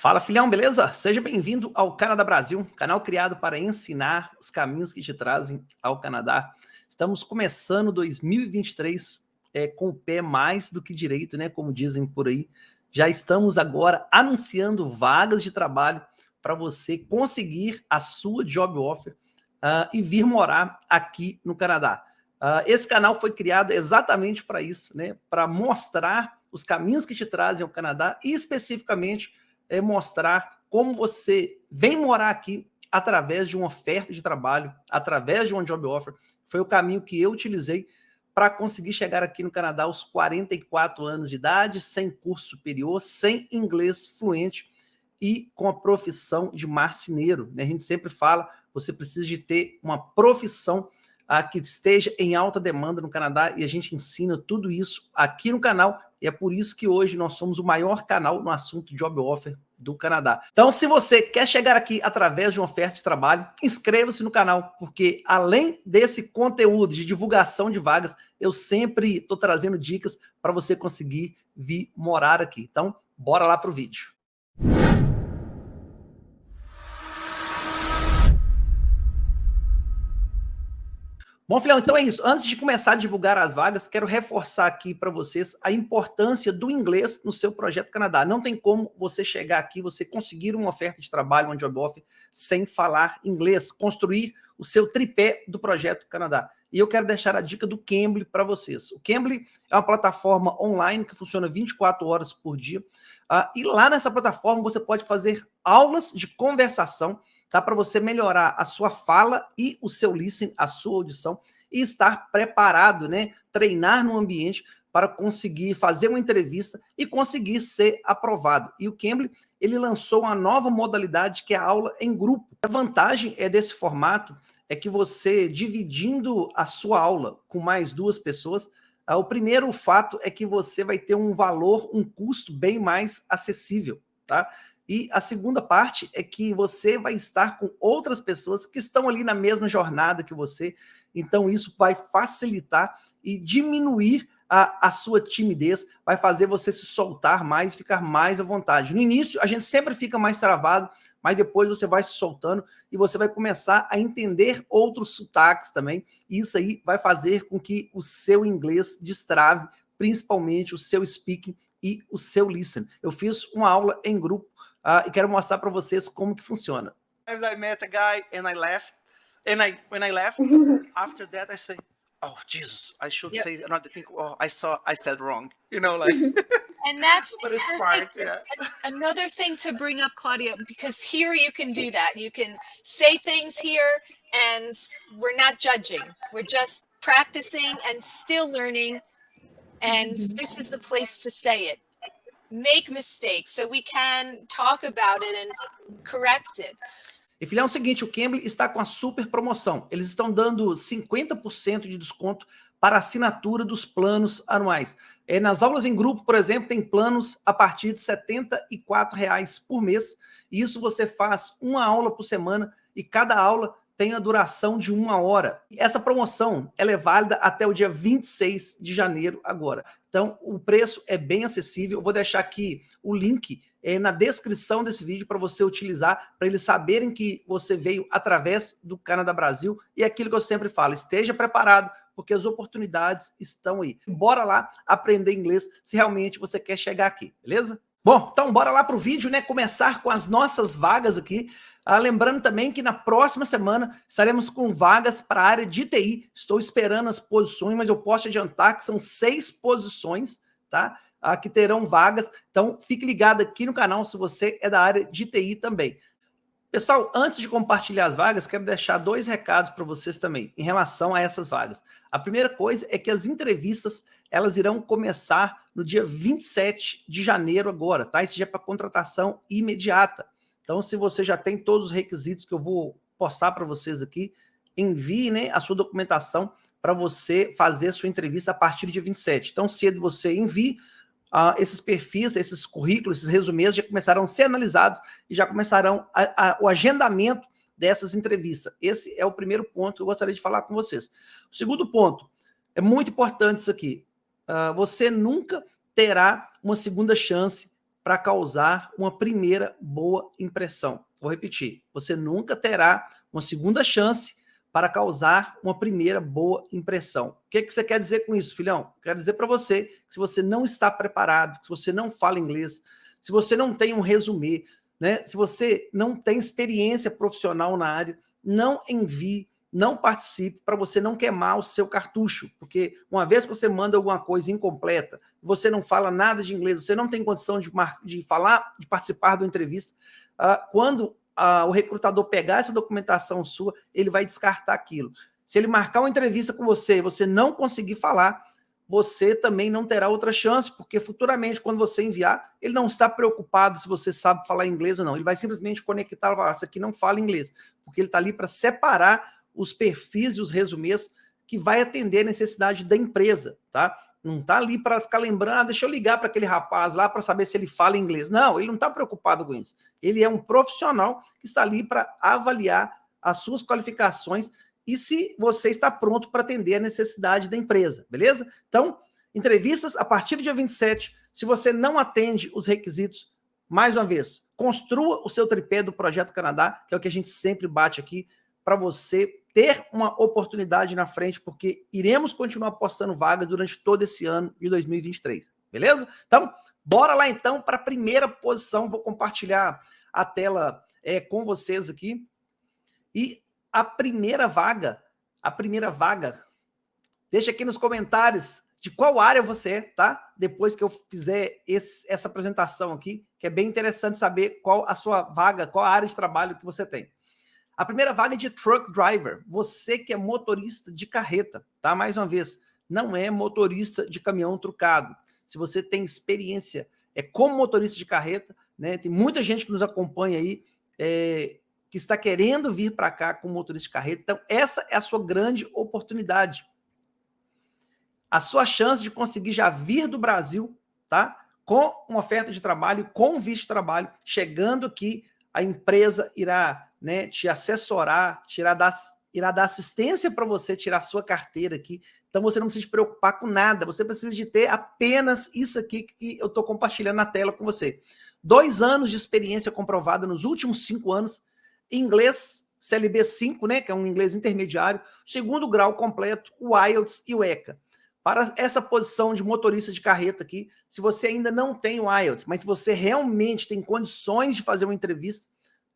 Fala filhão, beleza? Seja bem-vindo ao Canadá Brasil, canal criado para ensinar os caminhos que te trazem ao Canadá. Estamos começando 2023 é, com o pé mais do que direito, né? Como dizem por aí. Já estamos agora anunciando vagas de trabalho para você conseguir a sua job offer uh, e vir morar aqui no Canadá. Uh, esse canal foi criado exatamente para isso, né? Para mostrar os caminhos que te trazem ao Canadá e especificamente é mostrar como você vem morar aqui através de uma oferta de trabalho, através de uma job offer. Foi o caminho que eu utilizei para conseguir chegar aqui no Canadá aos 44 anos de idade, sem curso superior, sem inglês fluente e com a profissão de marceneiro. Né? A gente sempre fala, você precisa de ter uma profissão ah, que esteja em alta demanda no Canadá e a gente ensina tudo isso aqui no canal e é por isso que hoje nós somos o maior canal no assunto Job Offer do Canadá. Então, se você quer chegar aqui através de uma oferta de trabalho, inscreva-se no canal, porque além desse conteúdo de divulgação de vagas, eu sempre estou trazendo dicas para você conseguir vir morar aqui. Então, bora lá para o vídeo. Bom, filhão, então é isso. Antes de começar a divulgar as vagas, quero reforçar aqui para vocês a importância do inglês no seu projeto Canadá. Não tem como você chegar aqui, você conseguir uma oferta de trabalho, uma job offer, sem falar inglês, construir o seu tripé do projeto Canadá. E eu quero deixar a dica do Cambly para vocês. O Cambly é uma plataforma online que funciona 24 horas por dia. Uh, e lá nessa plataforma você pode fazer aulas de conversação tá? Para você melhorar a sua fala e o seu listening, a sua audição e estar preparado, né? Treinar no ambiente para conseguir fazer uma entrevista e conseguir ser aprovado. E o Cambly, ele lançou uma nova modalidade que é a aula em grupo. A vantagem é desse formato é que você, dividindo a sua aula com mais duas pessoas, ah, o primeiro fato é que você vai ter um valor, um custo bem mais acessível, tá? E a segunda parte é que você vai estar com outras pessoas que estão ali na mesma jornada que você. Então, isso vai facilitar e diminuir a, a sua timidez, vai fazer você se soltar mais, ficar mais à vontade. No início, a gente sempre fica mais travado, mas depois você vai se soltando e você vai começar a entender outros sotaques também. E isso aí vai fazer com que o seu inglês destrave, principalmente o seu speaking e o seu listen. Eu fiz uma aula em grupo uh, e quero mostrar para vocês como que funciona. I met a guy and I left, and I when I left, after that I say, oh Jesus, I should yep. say another thing. Oh, I saw, I said wrong. You know, like. and that's but it's smart, yeah. another thing to bring up, Claudia, because here you can do that. You can say things here, and we're not judging. We're just practicing and still learning. And mm-hmm. this is the place to say it make mistakes so we can talk about it and correct it. E filhão, é o seguinte, o Cambly está com a super promoção. Eles estão dando 50% de desconto para assinatura dos planos anuais. É, nas aulas em grupo, por exemplo, tem planos a partir de R$ reais por mês. E isso você faz uma aula por semana e cada aula tem a duração de uma hora. Essa promoção ela é válida até o dia 26 de janeiro agora. Então, o preço é bem acessível. Eu vou deixar aqui o link é, na descrição desse vídeo para você utilizar, para eles saberem que você veio através do Canadá Brasil. E é aquilo que eu sempre falo, esteja preparado, porque as oportunidades estão aí. Bora lá aprender inglês se realmente você quer chegar aqui, beleza? Bom, então bora lá para o vídeo, né? Começar com as nossas vagas aqui. Ah, lembrando também que na próxima semana estaremos com vagas para a área de TI. Estou esperando as posições, mas eu posso adiantar que são seis posições, tá? Ah, que terão vagas. Então, fique ligado aqui no canal se você é da área de TI também. Pessoal, antes de compartilhar as vagas, quero deixar dois recados para vocês também, em relação a essas vagas. A primeira coisa é que as entrevistas, elas irão começar no dia 27 de janeiro agora, tá? Isso já é para contratação imediata. Então, se você já tem todos os requisitos que eu vou postar para vocês aqui, envie né, a sua documentação para você fazer a sua entrevista a partir do dia 27. Então, cedo você envie uh, esses perfis, esses currículos, esses resumês já começarão a ser analisados e já começarão a, a, o agendamento dessas entrevistas. Esse é o primeiro ponto que eu gostaria de falar com vocês. O segundo ponto, é muito importante isso aqui, uh, você nunca terá uma segunda chance para causar uma primeira boa impressão. Vou repetir, você nunca terá uma segunda chance para causar uma primeira boa impressão. O que, que você quer dizer com isso, filhão? Quero dizer para você que se você não está preparado, se você não fala inglês, se você não tem um resumê, né? se você não tem experiência profissional na área, não envie não participe para você não queimar o seu cartucho, porque uma vez que você manda alguma coisa incompleta, você não fala nada de inglês, você não tem condição de, de falar, de participar da entrevista, uh, quando uh, o recrutador pegar essa documentação sua, ele vai descartar aquilo. Se ele marcar uma entrevista com você e você não conseguir falar, você também não terá outra chance, porque futuramente, quando você enviar, ele não está preocupado se você sabe falar inglês ou não. Ele vai simplesmente conectar e falar, essa aqui não fala inglês, porque ele está ali para separar os perfis e os resumês que vai atender a necessidade da empresa, tá? Não tá ali para ficar lembrando, ah, deixa eu ligar para aquele rapaz lá para saber se ele fala inglês. Não, ele não está preocupado com isso. Ele é um profissional que está ali para avaliar as suas qualificações e se você está pronto para atender a necessidade da empresa, beleza? Então, entrevistas a partir do dia 27. Se você não atende os requisitos, mais uma vez, construa o seu tripé do Projeto Canadá, que é o que a gente sempre bate aqui, para você ter uma oportunidade na frente, porque iremos continuar postando vagas durante todo esse ano de 2023, beleza? Então, bora lá então para a primeira posição, vou compartilhar a tela é, com vocês aqui, e a primeira vaga, a primeira vaga, deixa aqui nos comentários de qual área você é, tá? Depois que eu fizer esse, essa apresentação aqui, que é bem interessante saber qual a sua vaga, qual a área de trabalho que você tem. A primeira vaga é de truck driver, você que é motorista de carreta, tá? Mais uma vez, não é motorista de caminhão trucado. Se você tem experiência é como motorista de carreta, né? Tem muita gente que nos acompanha aí é, que está querendo vir para cá como motorista de carreta. Então, essa é a sua grande oportunidade. A sua chance de conseguir já vir do Brasil, tá? Com uma oferta de trabalho, com visto de trabalho, chegando aqui, a empresa irá né, te assessorar, tirar dar, irá dar assistência para você tirar sua carteira aqui. Então você não precisa se preocupar com nada, você precisa de ter apenas isso aqui que eu estou compartilhando na tela com você. Dois anos de experiência comprovada nos últimos cinco anos, inglês, CLB 5, né, que é um inglês intermediário, segundo grau completo, o IELTS e o ECA. Para essa posição de motorista de carreta aqui, se você ainda não tem o IELTS, mas se você realmente tem condições de fazer uma entrevista,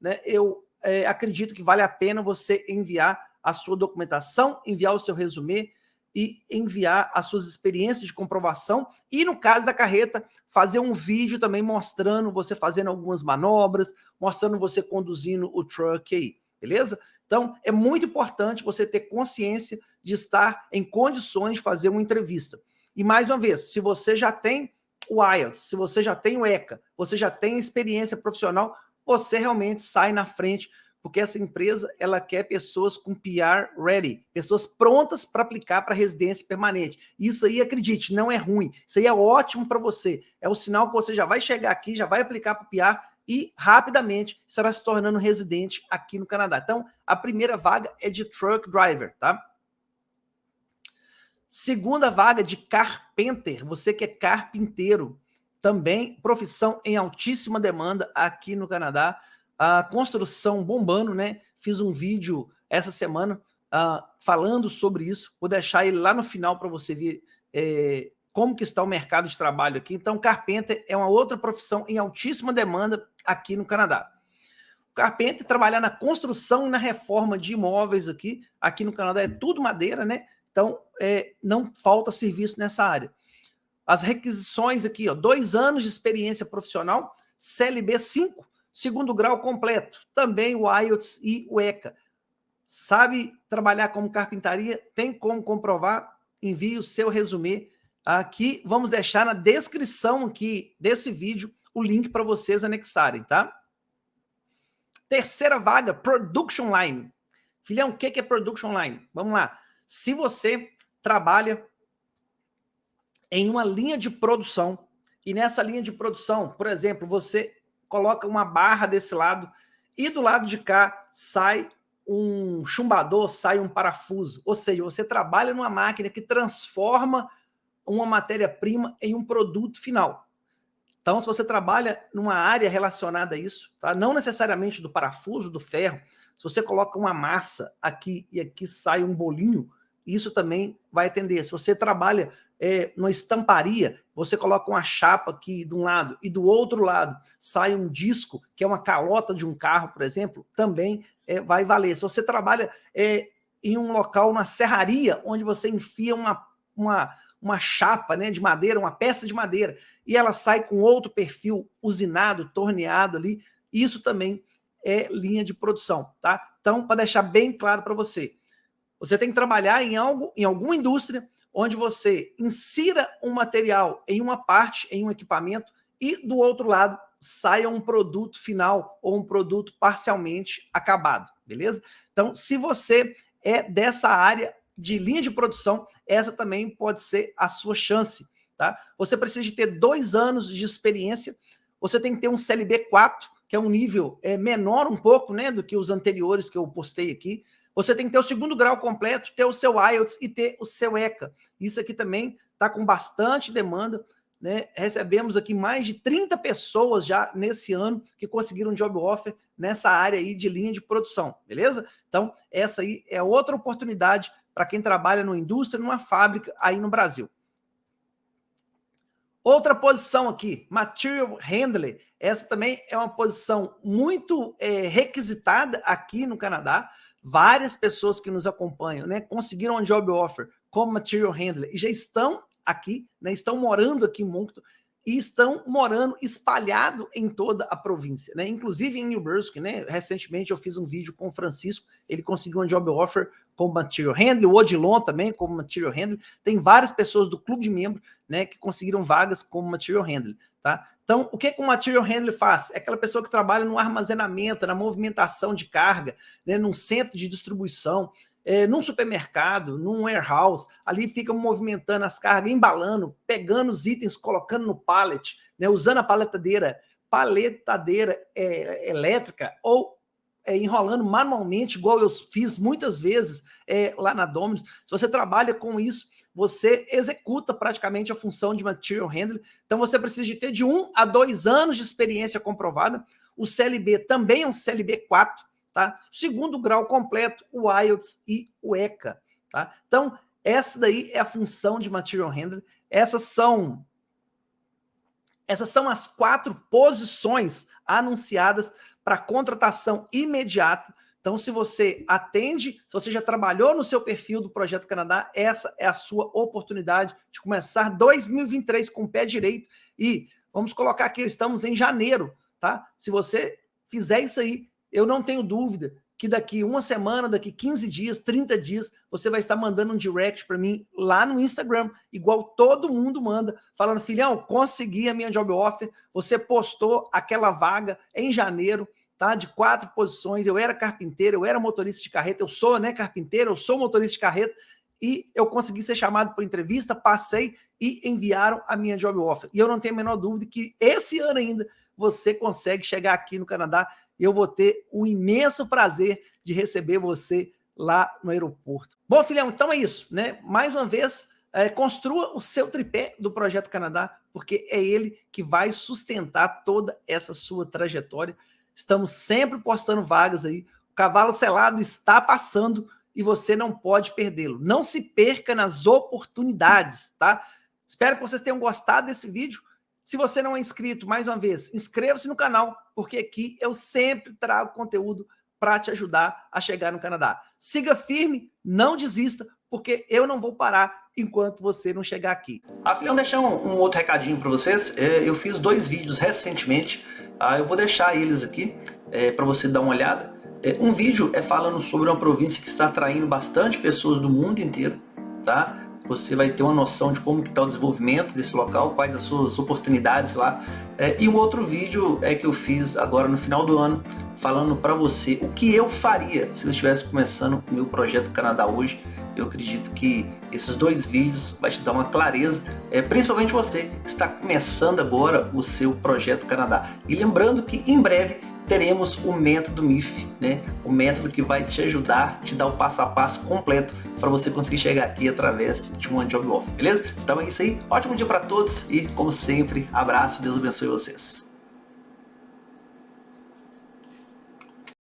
né, eu é, acredito que vale a pena você enviar a sua documentação, enviar o seu resumê e enviar as suas experiências de comprovação e, no caso da carreta, fazer um vídeo também mostrando você fazendo algumas manobras, mostrando você conduzindo o truck aí, beleza? Então, é muito importante você ter consciência de estar em condições de fazer uma entrevista. E, mais uma vez, se você já tem o IELTS, se você já tem o ECA, você já tem experiência profissional, você realmente sai na frente, porque essa empresa ela quer pessoas com PR ready, pessoas prontas para aplicar para residência permanente. Isso aí, acredite, não é ruim. Isso aí é ótimo para você. É o sinal que você já vai chegar aqui, já vai aplicar para o PR e rapidamente estará se tornando residente aqui no Canadá. Então, a primeira vaga é de truck driver, tá? Segunda vaga de carpenter, você que é carpinteiro também profissão em altíssima demanda aqui no Canadá. A construção bombando, né? Fiz um vídeo essa semana uh, falando sobre isso. Vou deixar ele lá no final para você ver é, como que está o mercado de trabalho aqui. Então, carpenter é uma outra profissão em altíssima demanda aqui no Canadá. Carpenter trabalhar na construção e na reforma de imóveis aqui. Aqui no Canadá é tudo madeira, né? Então, é, não falta serviço nessa área. As requisições aqui, ó, dois anos de experiência profissional, CLB 5, segundo grau completo, também o IELTS e o ECA. Sabe trabalhar como carpintaria? Tem como comprovar? Envie o seu resumê aqui. Vamos deixar na descrição aqui desse vídeo o link para vocês anexarem, tá? Terceira vaga, Production Line. Filhão, o que é Production Line? Vamos lá. Se você trabalha em uma linha de produção. E nessa linha de produção, por exemplo, você coloca uma barra desse lado e do lado de cá sai um chumbador, sai um parafuso. Ou seja, você trabalha numa máquina que transforma uma matéria-prima em um produto final. Então, se você trabalha numa área relacionada a isso, tá? não necessariamente do parafuso, do ferro, se você coloca uma massa aqui e aqui sai um bolinho, isso também vai atender. Se você trabalha é, numa estamparia, você coloca uma chapa aqui de um lado e do outro lado sai um disco, que é uma calota de um carro, por exemplo, também é, vai valer. Se você trabalha é, em um local, na serraria, onde você enfia uma, uma, uma chapa né, de madeira, uma peça de madeira, e ela sai com outro perfil usinado, torneado ali, isso também é linha de produção, tá? Então, para deixar bem claro para você, você tem que trabalhar em algo, em alguma indústria, onde você insira um material em uma parte, em um equipamento, e do outro lado saia um produto final ou um produto parcialmente acabado, beleza? Então, se você é dessa área de linha de produção, essa também pode ser a sua chance, tá? Você precisa de ter dois anos de experiência, você tem que ter um CLB 4, que é um nível é, menor um pouco, né, do que os anteriores que eu postei aqui, você tem que ter o segundo grau completo, ter o seu IELTS e ter o seu ECA. Isso aqui também está com bastante demanda. Né? Recebemos aqui mais de 30 pessoas já nesse ano que conseguiram job offer nessa área aí de linha de produção, beleza? Então, essa aí é outra oportunidade para quem trabalha numa indústria, numa fábrica aí no Brasil. Outra posição aqui, Material Handler. Essa também é uma posição muito é, requisitada aqui no Canadá várias pessoas que nos acompanham, né, conseguiram um job offer como material handler e já estão aqui, né, estão morando aqui em Moncton e estão morando espalhado em toda a província, né? Inclusive em New Brunswick, né? Recentemente eu fiz um vídeo com o Francisco, ele conseguiu um job offer como material handler, o Odilon também como material handler. Tem várias pessoas do clube de membro, né, que conseguiram vagas como material handler, tá? Então, o que, que um material handler faz? É aquela pessoa que trabalha no armazenamento, na movimentação de carga, né, num centro de distribuição, é, num supermercado, num warehouse, ali fica movimentando as cargas, embalando, pegando os itens, colocando no pallet, né, usando a paletadeira, paletadeira é, elétrica ou é, enrolando manualmente, igual eu fiz muitas vezes é, lá na Domino's. Se você trabalha com isso, você executa praticamente a função de material handling. Então você precisa de ter de um a dois anos de experiência comprovada. O CLB também é um CLB 4, tá? Segundo grau completo, o IELTS e o ECA, tá? Então, essa daí é a função de material handling. Essas são essas são as quatro posições anunciadas para contratação imediata então, se você atende, se você já trabalhou no seu perfil do Projeto Canadá, essa é a sua oportunidade de começar 2023 com o pé direito. E vamos colocar aqui, estamos em janeiro, tá? Se você fizer isso aí, eu não tenho dúvida que daqui uma semana, daqui 15 dias, 30 dias, você vai estar mandando um direct para mim lá no Instagram, igual todo mundo manda, falando, filhão, consegui a minha job offer, você postou aquela vaga em janeiro, tá? De quatro posições. Eu era carpinteiro, eu era motorista de carreta, eu sou, né, carpinteiro, eu sou motorista de carreta e eu consegui ser chamado para entrevista, passei e enviaram a minha job offer. E eu não tenho a menor dúvida que esse ano ainda você consegue chegar aqui no Canadá eu vou ter o imenso prazer de receber você lá no aeroporto. Bom, filhão, então é isso, né? Mais uma vez, é, construa o seu tripé do Projeto Canadá, porque é ele que vai sustentar toda essa sua trajetória. Estamos sempre postando vagas aí. O cavalo selado está passando e você não pode perdê-lo. Não se perca nas oportunidades, tá? Espero que vocês tenham gostado desse vídeo. Se você não é inscrito, mais uma vez, inscreva-se no canal, porque aqui eu sempre trago conteúdo para te ajudar a chegar no Canadá. Siga firme, não desista, porque eu não vou parar enquanto você não chegar aqui. Afinal, deixar um, um outro recadinho para vocês. É, eu fiz dois vídeos recentemente ah, eu vou deixar eles aqui é, para você dar uma olhada. É, um vídeo é falando sobre uma província que está atraindo bastante pessoas do mundo inteiro, tá? Você vai ter uma noção de como está o desenvolvimento desse local, quais as suas oportunidades lá. É, e o outro vídeo é que eu fiz agora no final do ano, falando para você o que eu faria se eu estivesse começando o meu projeto Canadá hoje. Eu acredito que esses dois vídeos vai te dar uma clareza, é, principalmente você que está começando agora o seu projeto Canadá. E lembrando que em breve teremos o método MIF, né? O método que vai te ajudar, te dar o passo a passo completo para você conseguir chegar aqui através de uma job offer, beleza? Então é isso aí. Ótimo dia para todos e, como sempre, abraço. Deus abençoe vocês.